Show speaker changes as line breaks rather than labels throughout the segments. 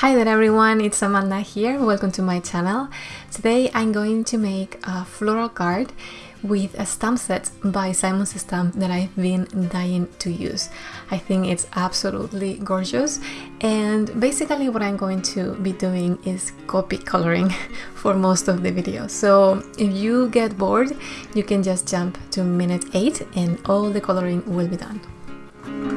Hi there everyone, it's Amanda here. Welcome to my channel. Today I'm going to make a floral card with a stamp set by Simon Says Stamp that I've been dying to use. I think it's absolutely gorgeous and basically what I'm going to be doing is Copic coloring for most of the video. So if you get bored, you can just jump to minute 8 and all the coloring will be done.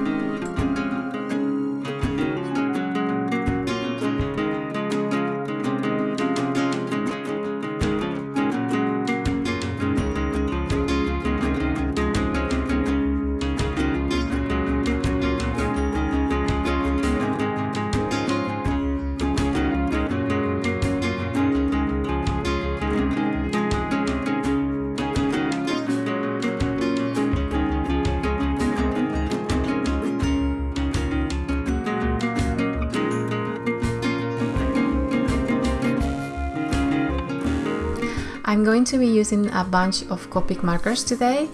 I'm going to be using a bunch of Copic markers today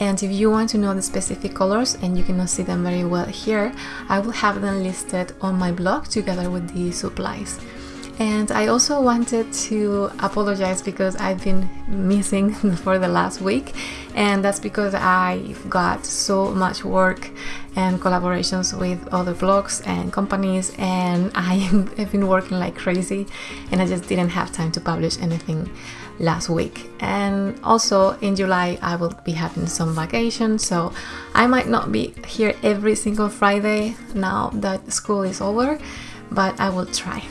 and if you want to know the specific colors and you cannot see them very well here, I will have them listed on my blog together with the supplies. And I also wanted to apologize because I've been missing for the last week and that's because I've got so much work and collaborations with other blogs and companies and I have been working like crazy and I just didn't have time to publish anything last week and also in July I will be having some vacation so I might not be here every single Friday now that school is over but I will try.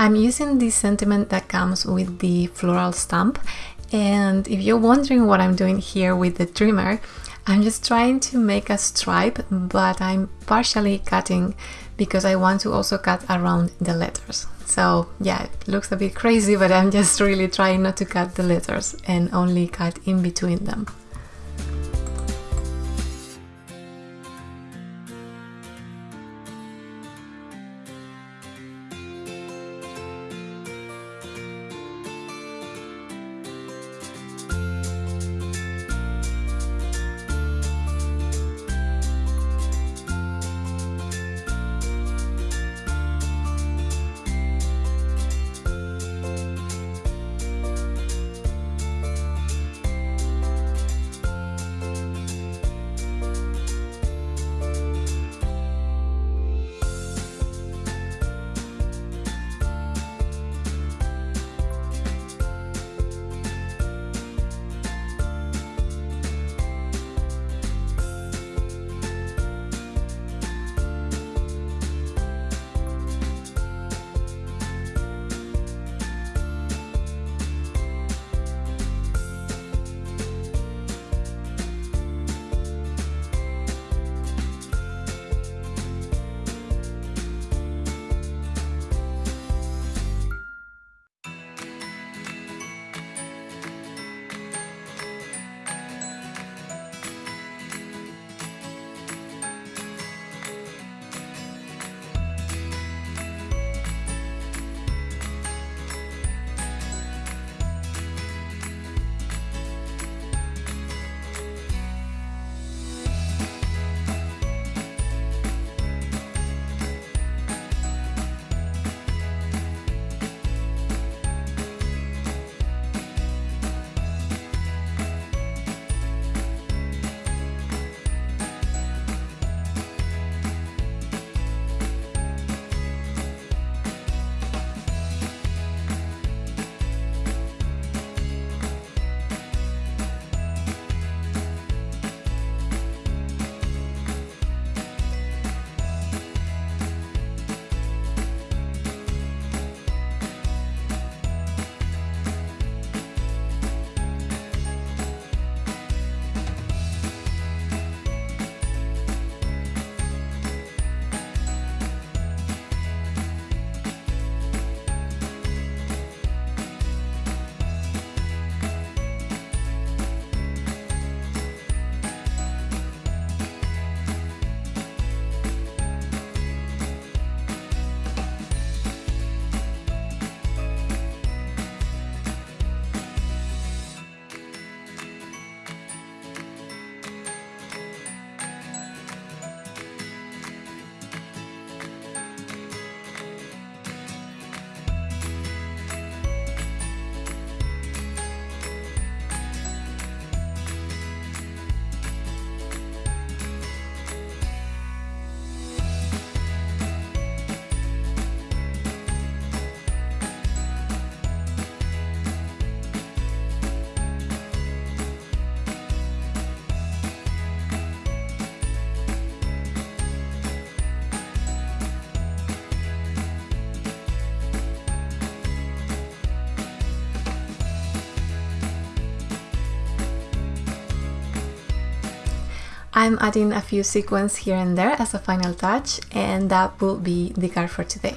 I'm using the sentiment that comes with the floral stamp and if you're wondering what I'm doing here with the trimmer, I'm just trying to make a stripe but I'm partially cutting because I want to also cut around the letters. So yeah, it looks a bit crazy but I'm just really trying not to cut the letters and only cut in between them. I'm adding a few sequins here and there as a final touch and that will be the card for today.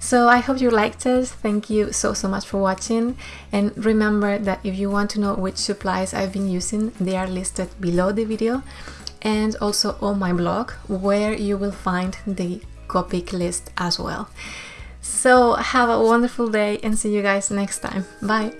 So I hope you liked it. Thank you so so much for watching and remember that if you want to know which supplies I've been using they are listed below the video and also on my blog where you will find the Copic list as well. So have a wonderful day and see you guys next time. Bye!